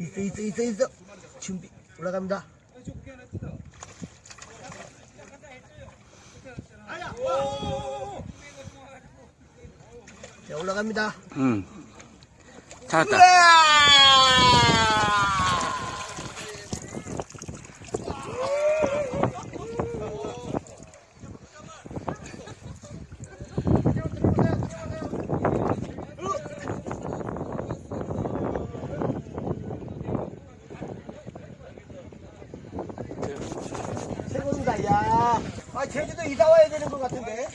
있어 있어 있어 있어 준비 올라갑니다 자 올라갑니다 응. 찾았다. 아! 아, 제주도 이사 와야 되는 것 같은데